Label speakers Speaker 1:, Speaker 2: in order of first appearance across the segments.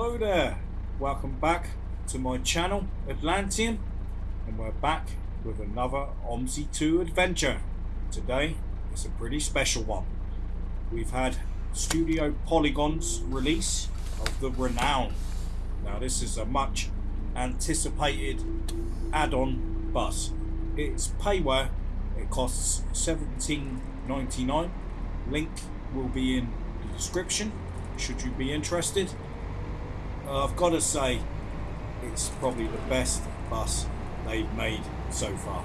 Speaker 1: Hello there, welcome back to my channel Atlantean and we're back with another OMSI 2 adventure. Today it's a pretty special one. We've had Studio Polygon's release of the Renown. Now this is a much anticipated add-on bus. It's payware, it costs $17.99. Link will be in the description should you be interested. Uh, I've got to say, it's probably the best bus they've made so far.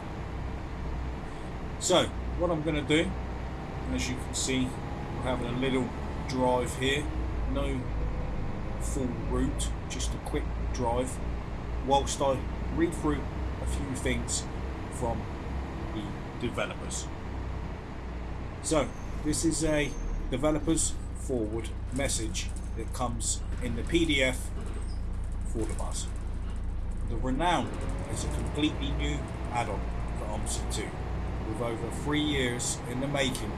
Speaker 1: So, what I'm going to do, as you can see, we're having a little drive here, no full route, just a quick drive, whilst I read through a few things from the developers. So, this is a developers forward message that comes in the PDF The Renown is a completely new add-on for OMSI 2, with over three years in the making,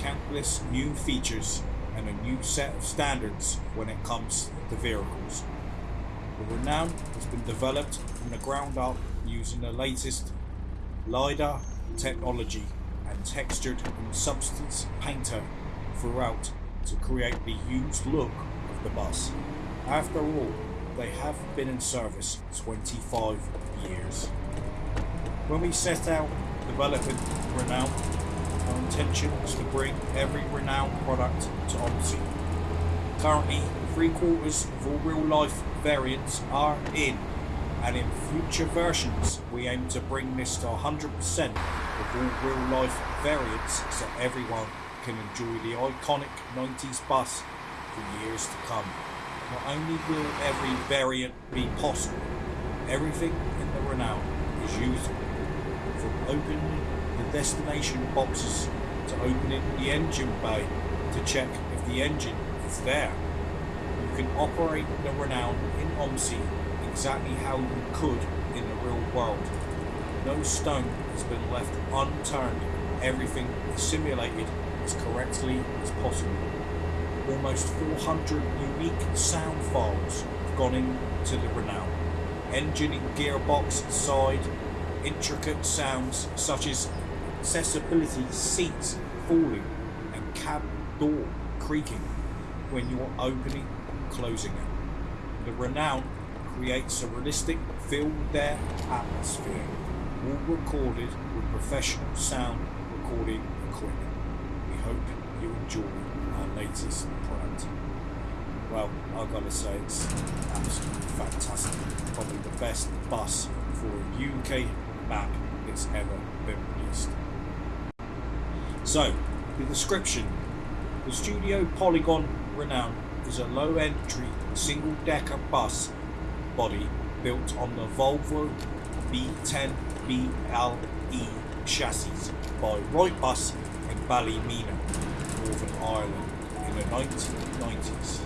Speaker 1: countless new features and a new set of standards when it comes to vehicles. The Renown has been developed from the ground up using the latest LiDAR technology and textured and substance painter throughout to create the used look of the bus. After all, they have been in service 25 years. When we set out developing Renown, our intention was to bring every Renown product to OMSI. Currently, three quarters of all real life variants are in, and in future versions we aim to bring this to 100% of all real life variants so everyone can enjoy the iconic 90s bus for years to come. Not only will every variant be possible, everything in the Renown is usable. From opening the destination boxes to opening the engine bay to check if the engine is there. You can operate the Renown in OMSI exactly how you could in the real world. No stone has been left unturned. Everything is simulated as correctly as possible. Almost 400 unique sound files have gone into the Renown. Engine and gearbox side, intricate sounds such as accessibility seats falling and cab door creaking when you're opening and closing it. The Renown creates a realistic film there atmosphere, all recorded with professional sound recording equipment We hope you enjoy our latest product. Well, I've got to say it's absolutely fantastic. Probably the best bus for a UK map that's ever been released. So, the description. The Studio Polygon Renown is a low entry single decker bus body built on the Volvo B10BLE chassis by Wrightbus in Ballymena, Northern Ireland the 1990s.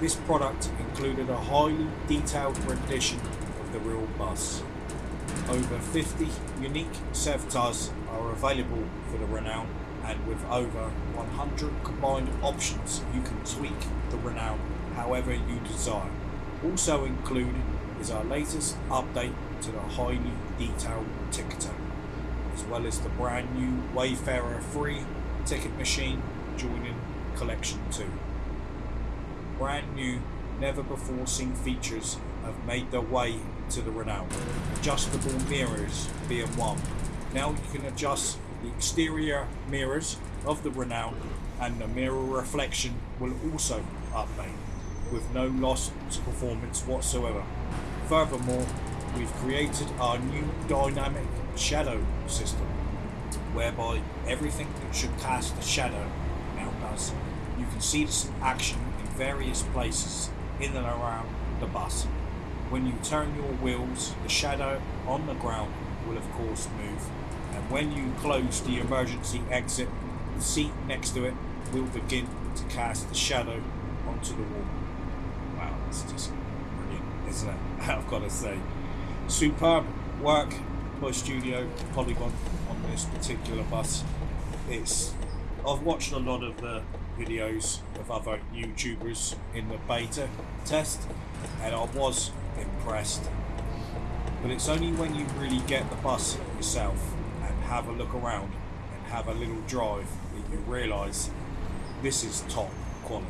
Speaker 1: This product included a highly detailed rendition of the real bus. Over 50 unique Sevtas are available for the Renown and with over 100 combined options you can tweak the Renown however you desire. Also included is our latest update to the highly detailed ticketer as well as the brand new Wayfarer 3 ticket machine joining Collection 2. Brand new, never before seen features have made their way to the Renown. Adjustable mirrors being one. Now you can adjust the exterior mirrors of the Renown and the mirror reflection will also update with no loss to performance whatsoever. Furthermore, we've created our new dynamic shadow system whereby everything that should cast a shadow does. You can see this in action in various places in and around the bus. When you turn your wheels, the shadow on the ground will of course move. And when you close the emergency exit, the seat next to it will begin to cast the shadow onto the wall. Wow, it's just brilliant, isn't it? I've got to say. Superb work by Studio Polygon on this particular bus. It's I've watched a lot of the videos of other YouTubers in the beta test and I was impressed. But it's only when you really get the bus yourself and have a look around and have a little drive that you realise this is top quality.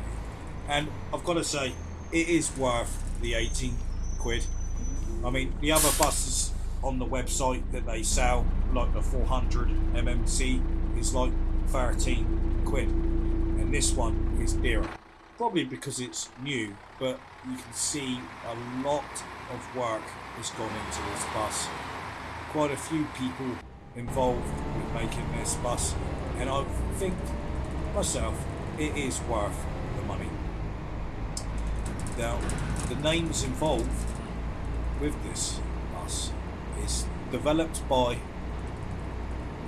Speaker 1: And I've got to say, it is worth the 18 quid. I mean, the other buses on the website that they sell, like the 400 MMC, is like 13 quid. And this one is dearer. Probably because it's new, but you can see a lot of work has gone into this bus. Quite a few people involved with making this bus, and I think myself it is worth the money. Now, the names involved with this bus is developed by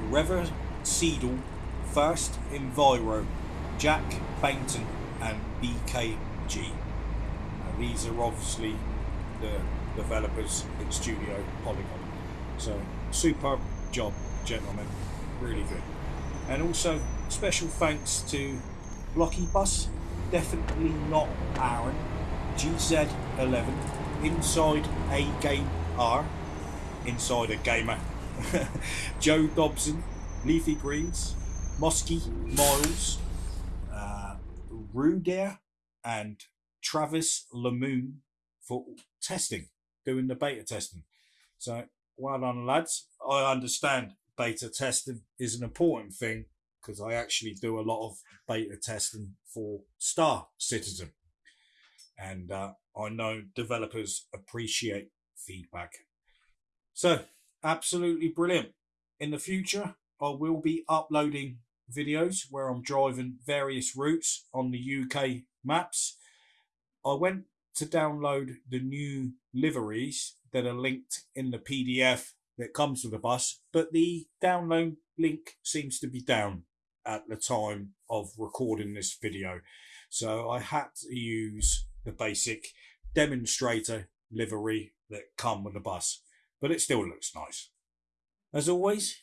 Speaker 1: Rever Seidel, First Enviro, Jack Bainton, and BKG. Now, uh, these are obviously the developers in Studio Polygon. So, superb job, gentlemen. Really good. And also, special thanks to Blocky Bus, definitely not Aaron, GZ11, Inside A Game R, Inside a Gamer, Joe Dobson, Leafy Greens, Mosky Miles, uh, and Travis Lamoon for testing, doing the beta testing. So well done, lads. I understand beta testing is an important thing because I actually do a lot of beta testing for Star Citizen. And uh, I know developers appreciate feedback. So, absolutely brilliant. In the future, I will be uploading videos where I'm driving various routes on the UK maps. I went to download the new liveries that are linked in the PDF that comes with the bus, but the download link seems to be down at the time of recording this video. So I had to use the basic demonstrator livery that come with the bus, but it still looks nice. As always,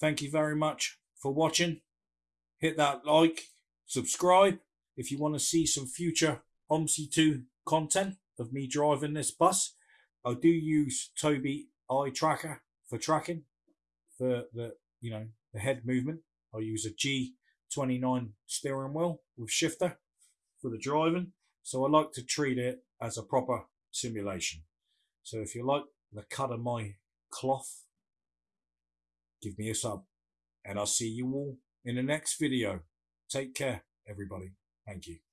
Speaker 1: thank you very much for watching. Hit that like, subscribe if you want to see some future OMSI 2 content of me driving this bus. I do use Tobii eye tracker for tracking for the you know the head movement. I use a G29 steering wheel with shifter for the driving. So I like to treat it as a proper simulation. So if you like the cut of my cloth, give me a sub. And I'll see you all in the next video. Take care, everybody. Thank you.